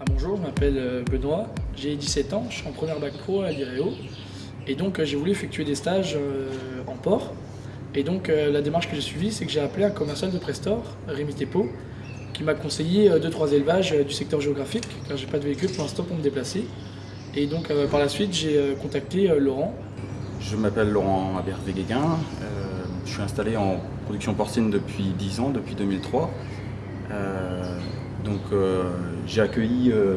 Ah, bonjour, je m'appelle euh, Benoît, j'ai 17 ans, je suis en première bac pro à l'IREO. Et donc euh, j'ai voulu effectuer des stages euh, en port. Et donc la démarche que j'ai suivie c'est que j'ai appelé un commercial de Prestor, Rémi Tepo, qui m'a conseillé 2-3 élevages du secteur géographique car j'ai pas de véhicule pour l'instant pour me déplacer. Et donc par la suite j'ai contacté Laurent. Je m'appelle Laurent Aber-Véguéguin, je suis installé en production porcine depuis 10 ans, depuis 2003. Donc euh, j'ai accueilli euh,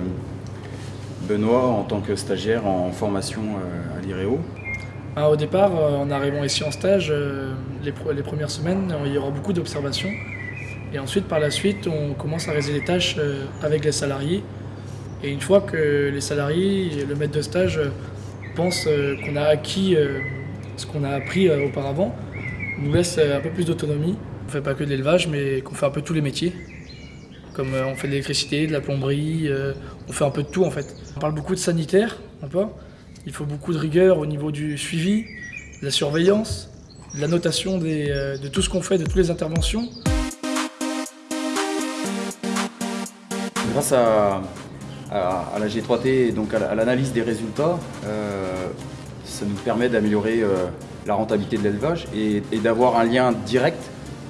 Benoît en tant que stagiaire en formation euh, à l'IREO. Ah, au départ, en arrivant ici en stage, les, premières semaines, il y aura beaucoup d'observations. Et ensuite, par la suite, on commence à réaliser les tâches avec les salariés. Et une fois que les salariés, le maître de stage, pensent qu'on a acquis ce qu'on a appris auparavant, nous laisse un peu plus d'autonomie. On ne fait pas que de l'élevage, mais qu'on fait un peu tous les métiers. Comme euh, on fait de l'électricité, de la plomberie, euh, on fait un peu de tout en fait. On parle beaucoup de sanitaire, Il faut beaucoup de rigueur au niveau du suivi, de la surveillance, de la notation euh, de tout ce qu'on fait, de toutes les interventions. Grâce à, la G3T et donc à l'analyse des résultats, ça nous permet d'améliorer la rentabilité de l'élevage et d'avoir un lien direct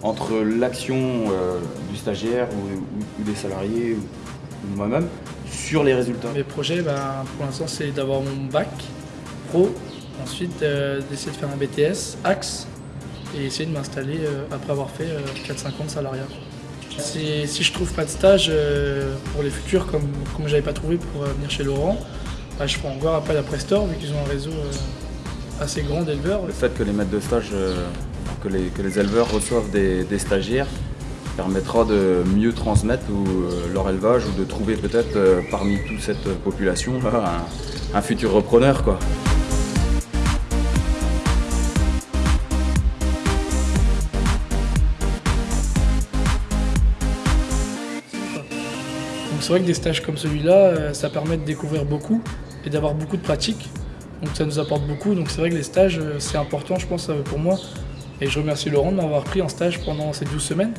entre l'action euh, du stagiaire ou, des salariés ou, moi-même sur les résultats Mes projets, ben, pour l'instant, c'est d'avoir mon bac pro, ensuite euh, d'essayer de faire un BTS, axe, et essayer de m'installer euh, après avoir fait 4-5 ans de salariat. Si, si je trouve pas de stage pour les futurs, comme, comme je n'avais pas trouvé pour venir chez Laurent, ben, je ferai encore appel à Prestor, vu qu'ils ont un réseau assez grand d'éleveurs. Le fait que les maîtres de stage que les, éleveurs reçoivent des, stagiaires permettra de mieux transmettre euh, leur élevage ou de trouver peut-être euh, parmi toute cette population un, futur repreneur. Quoi. c'est vrai que des stages comme celui-là, euh, ça permet de découvrir beaucoup et d'avoir beaucoup de pratique. Donc ça nous apporte beaucoup. Donc c'est vrai que les stages, c'est important, je pense, pour moi, et je remercie Laurent de m'avoir pris en stage pendant ces 12 semaines.